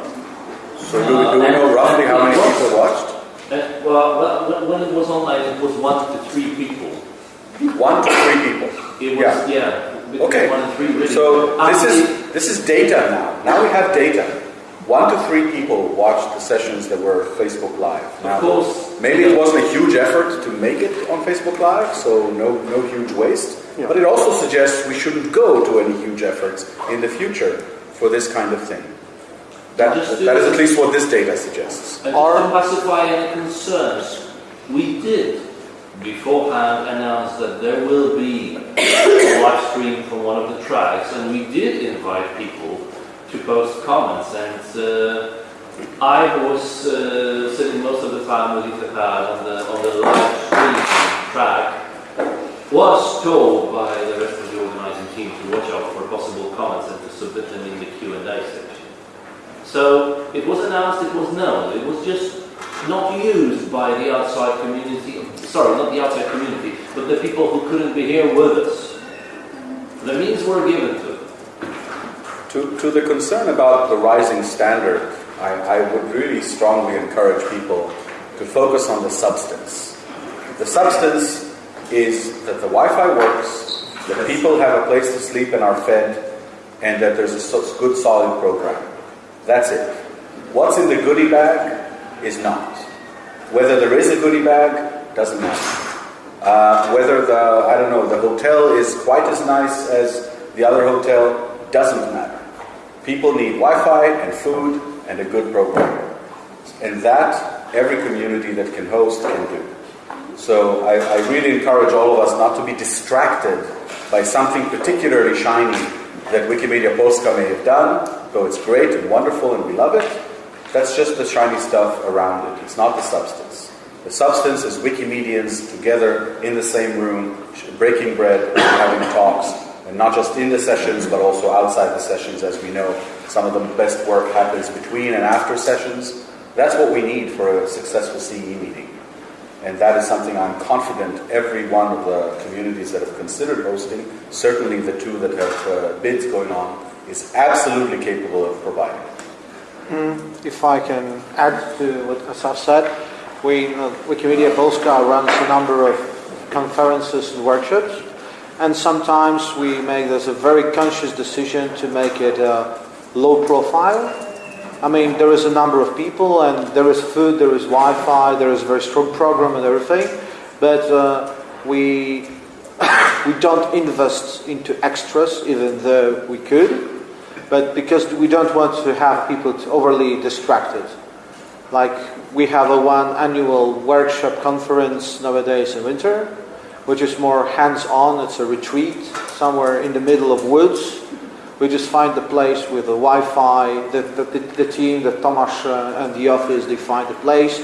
So do we, do we know roughly how many people uh, watched? Uh, and, well, when, it was online, it was one to three people. One to three people. It was, yeah. between Okay. One and three, really. So this is this is data now. Now we have data. One to three people watched the sessions that were Facebook Live. Now, course. maybe it wasn't a huge effort to make it on Facebook Live, so no no huge waste. But it also suggests we shouldn't go to any huge efforts in the future for this kind of thing. That, that is at least what this data suggests. And just to pacify any concerns, we did beforehand announce that there will be a live stream from one of the tracks, and we did invite people to post comments. And uh, I was uh, sitting most of the time with Etherpad on the on the live stream track. Was told by the rest of the organizing team to watch out for possible comments and to submit them in the Q and A section. So it was announced, it was known, it was just not used by the outside community, sorry, not the outside community, but the people who couldn't be here with us. The means were given to. To, to the concern about the rising standard, I, I would really strongly encourage people to focus on the substance. The substance is that the Wi Fi works, that people have a place to sleep and are fed, and that there's a good solid program. That's it. What's in the goodie bag is not. Whether there is a goodie bag doesn't matter. Uh, whether the, I don't know, the hotel is quite as nice as the other hotel doesn't matter. People need Wi Fi and food and a good program. And that every community that can host can do. So I, I really encourage all of us not to be distracted by something particularly shiny that Wikimedia Polska may have done, though it's great and wonderful and we love it. That's just the shiny stuff around it. It's not the substance. The substance is Wikimedians together in the same room, breaking bread and having talks, and not just in the sessions, but also outside the sessions, as we know. Some of the best work happens between and after sessions. That's what we need for a successful CE meeting. And that is something I'm confident every one of the communities that have considered hosting, certainly the two that have uh, bids going on, is absolutely capable of providing. Mm, If I can add to what Asaf said, we, uh, Wikimedia Polska runs a number of conferences and workshops, and sometimes we make this a very conscious decision to make it uh, low profile. I mean, there is a number of people, and there is food, there is Wi-Fi, there is a very strong program and everything, but uh, we we don't invest into extras, even though we could but because we don't want to have people overly distracted. Like we have a one annual workshop conference nowadays in winter, which is more hands-on. It's a retreat somewhere in the middle of woods. We just find the place with the Wi-Fi. The, the, the, the team, the Tomasz uh, and the office, they find the place.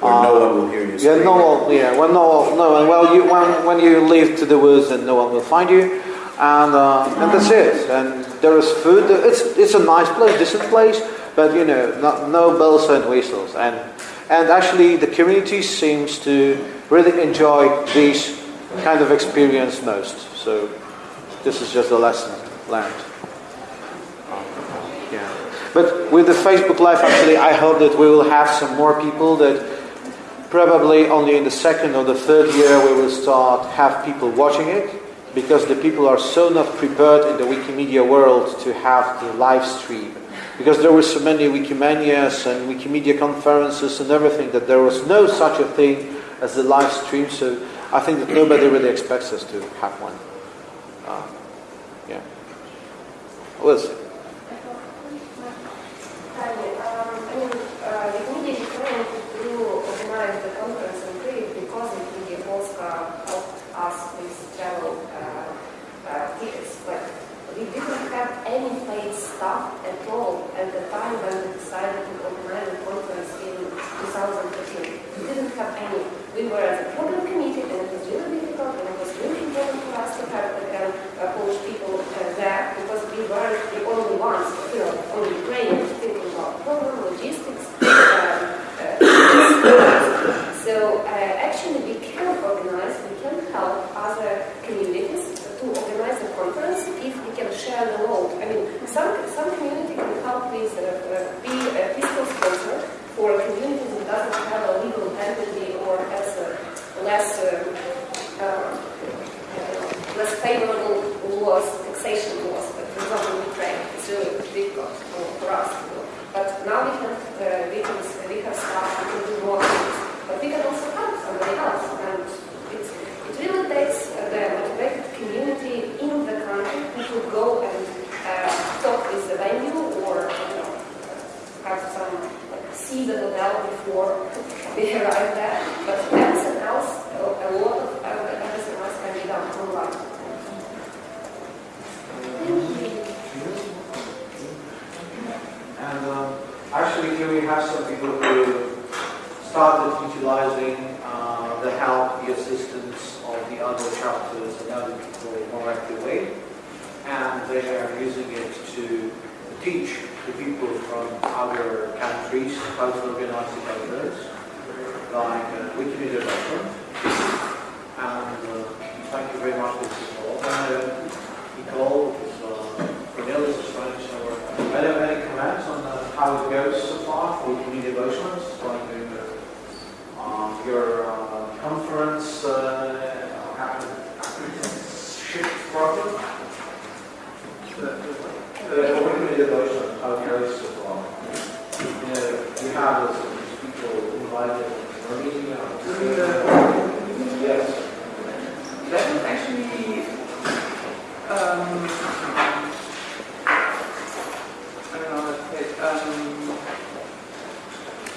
Where no Uh, one will hear you Yeah, no one. Yeah, well, no, no. and Well, you when when you leave to the woods, then no one will find you, and uh, and that's it. And there is food. It's it's a nice place, decent place, but you know, not, no bells and whistles. And and actually, the community seems to really enjoy this kind of experience most. So this is just a lesson learned. Yeah. But with the Facebook Live, actually, I hope that we will have some more people that probably only in the second or the third year we will start have people watching it because the people are so not prepared in the Wikimedia world to have the live stream. Because there were so many Wikimanias and Wikimedia conferences and everything that there was no such a thing as the live stream. So I think that nobody really expects us to have one. Uh, yeah. We'll. Hi, um, I mean, uh, Wikimedia Ukraine to organize the conference in Kyiv because Wikimedia Polska helped us with travel uh, uh, tickets, but we didn't have any paid staff at all at the time when we decided to organize the conference in 2013. We didn't have any. We were as a program committee and it was really difficult and it was really important for us to have again uh, Polish people uh, because the only ones, you know,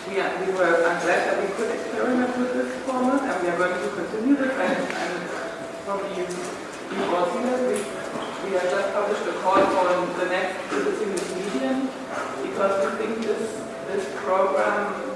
we, we were, glad that we could experiment with this format and we are going to continue this. And, and probably you, you've all seen it. We, we have just published a call for the next Visiting Wikimedian because we think this, this program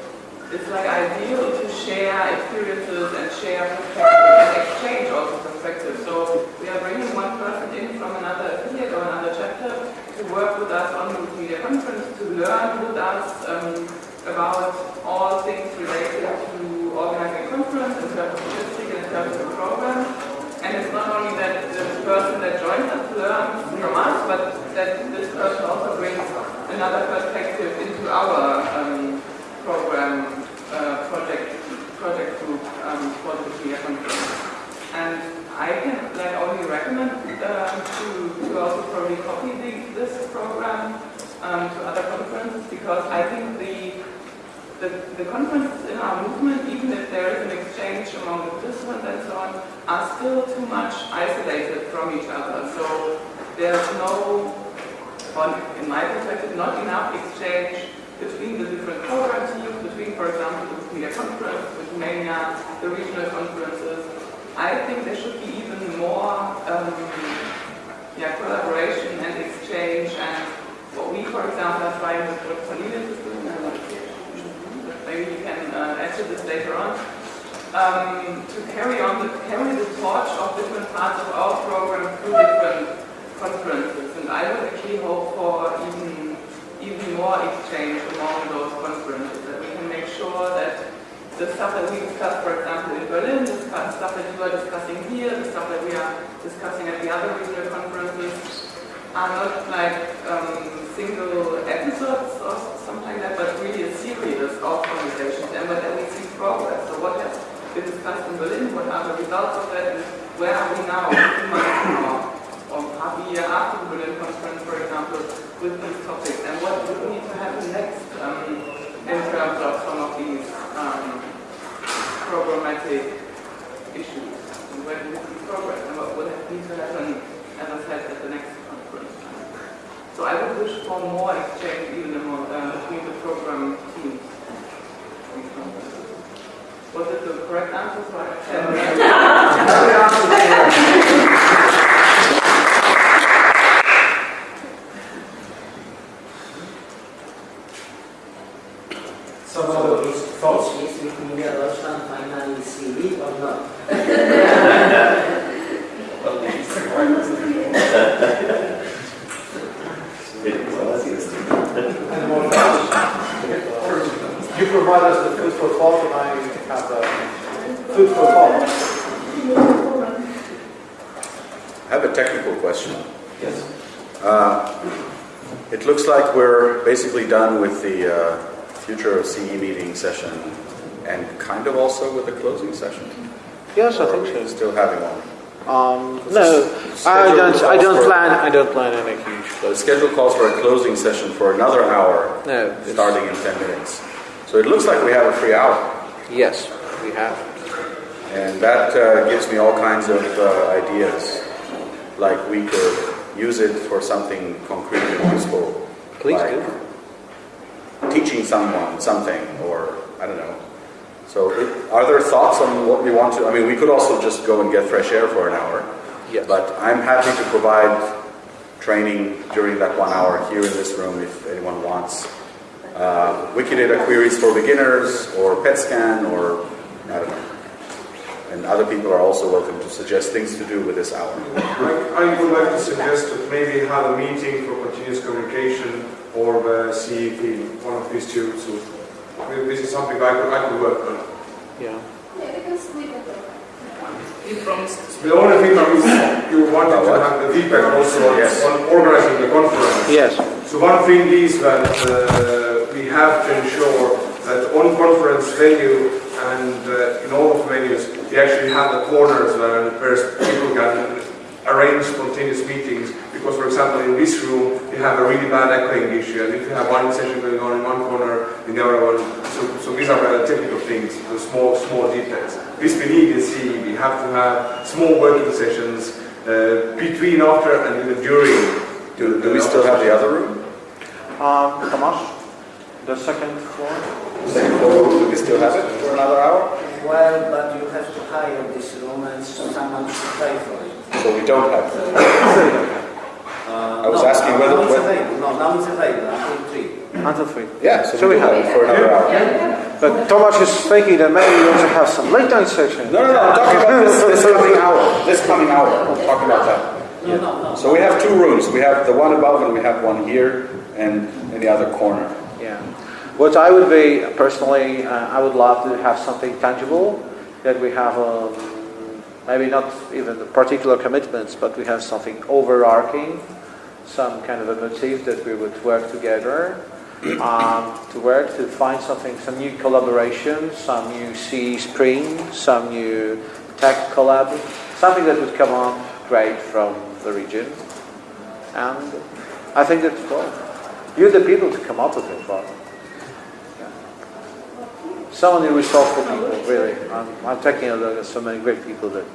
is like ideal to share experiences and share perspectives and exchange also perspectives. So we are bringing one person in from another affiliate or another chapter to work with us on the media conference, to learn with us um, about all things related to organizing a conference in terms of logistics and in terms of program. And it's not only that the person that joins us learns from us, but that this person also brings another perspective into our um, program uh, project project group um, for the media conference. And I can like only recommend um, to, to also probably copy the, this program um, to other conferences because I think the the, the conferences in our movement, even if there is an exchange among the participants and so on, are still too much isolated from each other. So there's no, in my perspective, not enough exchange between the different program teams, between, for example, the Wikimedia conference, Wikimania, the regional conferences. I think there should be even more um, yeah, collaboration and exchange and what we, for example, are trying with Cornelius is doing, and what maybe you can uh, add to this later on, um, to carry on, the, carry the torch of different parts of our program through different conferences. And I would actually hope for even even more exchange among those conferences, that we can make sure that the stuff that we discuss, for example, in Berlin, the stuff that you are discussing here, the stuff that we are discussing at the other regional conferences, are not like um, single episodes or something like that, but really series of conversations, and that we see progress. So what has been discussed in Berlin, what are the results of that, and where are we now, two months now, or half a year after the Berlin conference, for example, with these topics, and what would need to happen next um, in terms of some of these um, programmatic issues, and where do we see progress, and what would need to happen, as I said, at the next. So I would wish for more exchange even among, uh, between the program teams. Was it the correct answer? So I Some other thoughts? Is Wikimedia Deutschland finally CE or not? Any more thoughts? You provide us the food for thought, and I have the food for thought. I have a technical question. Yes. Uh, It looks like we're basically done with the uh, future of CE meeting session and kind of also with the closing session. Yes, I think so. Still having one. Um, no, I don't. I don't plan. I don't plan any huge. The schedule calls for a closing session for another hour, No, starting in 10 minutes. So it looks like we have a free hour. Yes, we have. And that uh, gives me all kinds of uh, ideas. Like we could use it for something concrete and useful. Please like do. teaching someone something, or I don't know. So, it, are there thoughts on what we want to? I mean, we could also just go and get fresh air for an hour. Yes. But I'm happy to provide training during that one hour here in this room if anyone wants. Uh, Wikidata queries for beginners, or PetScan, or I don't know. And other people are also welcome to suggest things to do with this hour. I, I would like to suggest that maybe have a meeting for continuous communication or the CEP, one of these two. So maybe this is something I could, I could work on. Yeah. Yeah, we can split it. You promised. The only thing I was, you wanted to have the feedback also on, Yes. on organizing the conference. Yes. So one thing is that uh, we have to ensure that on conference venue and uh, in all of the venues, we actually have the corners where where people can arrange spontaneous meetings. Because, for example, in this room, we have a really bad echoing issue, and if you have one session going on in one corner, in the other one, so, so these are uh, technical things, the small, small details. This we need in CE. We have to have small working sessions uh, between, after, and even during. Do, do we still have the other room? Um, Tomasz, the second floor? Second floor, do we still have it for another hour? Well, but you have to hire this room and someone should pay for it. So we don't have it. Uh, I was no, asking now whether- it's available. No, now it's available until three. Until three. Yeah, so, So we we have have- it for another hour. But Tomasz is thinking that maybe we also have some late night session. No, no, no, I'm talking about this, this coming hour. This coming hour. I'm talking about that. No, no, no. So we have two rooms. We have the one above and we have one here and in the other corner. Yeah. What I would be personally, uh, I would love to have something tangible that we have, um, maybe not even the particular commitments, but we have something overarching, some kind of a motif that we would work together. Um, to work to find something, some new collaboration, some new CE Spring, some new tech collab, something that would come on great from the region. And I think that, well, you're the people to come up with it, but so many resourceful people, really. I'm, I'm taking a look at so many great people that.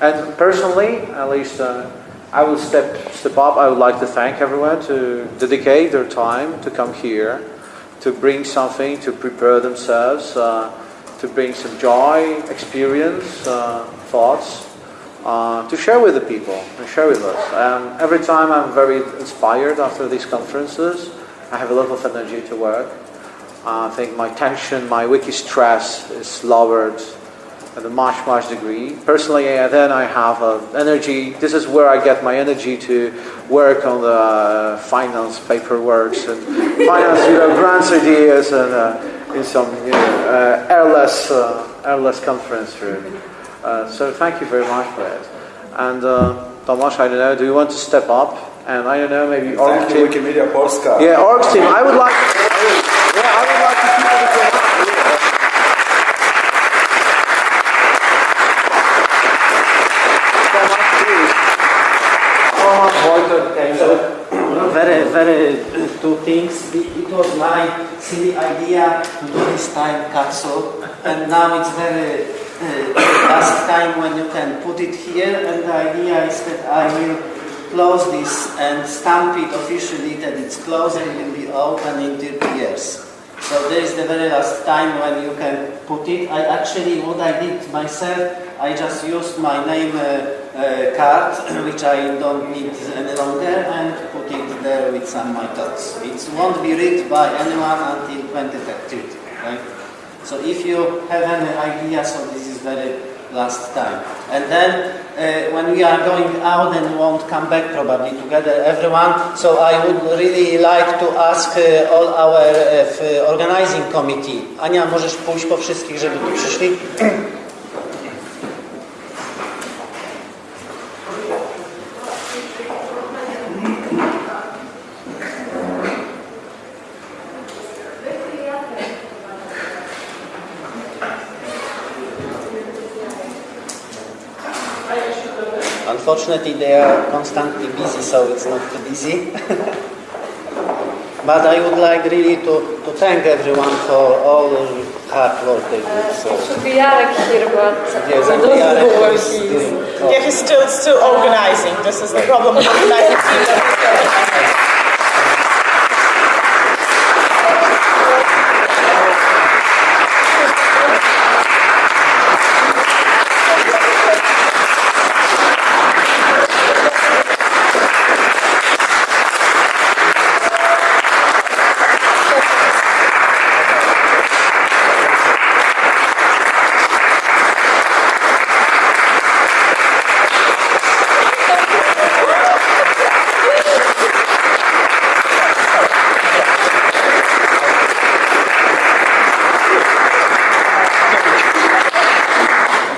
And personally, at least, uh, I will step step up. I would like to thank everyone to dedicate their time to come here, to bring something, to prepare themselves, uh, to bring some joy, experience, uh, thoughts, uh, to share with the people, and share with us. Um, every time I'm very inspired after these conferences. I have a lot of energy to work. Uh, I think my tension, my wiki stress is lowered at a much, much degree. Personally, uh, then I have uh, energy. This is where I get my energy to work on the uh, finance paperwork and finance, you know, grants ideas and uh, in some you know, uh, airless, uh, airless conference room. Uh, so thank you very much for it. And uh, Tomasz, I don't know, do you want to step up? And I don't know, maybe org team. Wikimedia Polska. Yeah, org team. I would like. Very, very two things. It it was my silly idea to do this time capsule, and now it's very uh, last time when you can put it here. And the idea is that I will close this and stamp it officially that it's closed and will be open in 30 years. So this is the very last time when you can put it. I actually, what I did myself, I just used my name uh, uh, card, which I don't need any longer, and put it there with some my thoughts. It won't be read by anyone until 2030, right? So if you have any ideas, so this is very last time. And then uh, when we are going out and won't come back probably together, everyone, so I would really like to ask uh, all our uh, organizing committee. Ania, możesz pójść po wszystkich, żeby tu przyszli? Unfortunately, they are constantly busy, so it's not too busy. but I would like really to, to thank everyone for all the hard work they do. Uh, so. Should be Jarek here, but Yes, he and doesn't Jarek know where is he is. doing- Yeah, he's still still organizing. This is the problem organizing team. that he's organizing.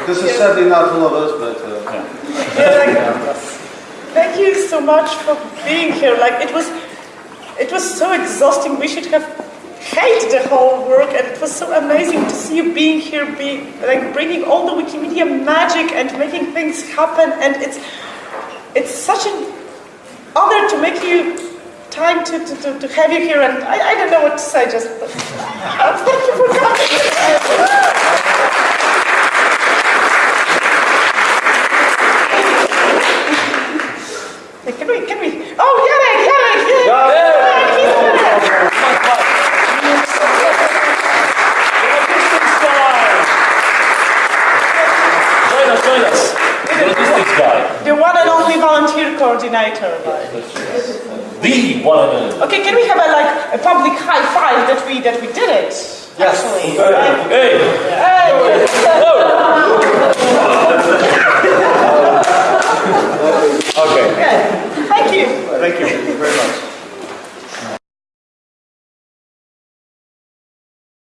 This is sadly not all of us, but. Uh, Thank you so much for being here. Like it was, it was so exhausting. We should have hated the whole work, and it was so amazing to see you being here, being like bringing all the Wikimedia magic and making things happen. And it's, it's such an honor to make you time to, to, to, to have you here. And I, I don't know what to say. Just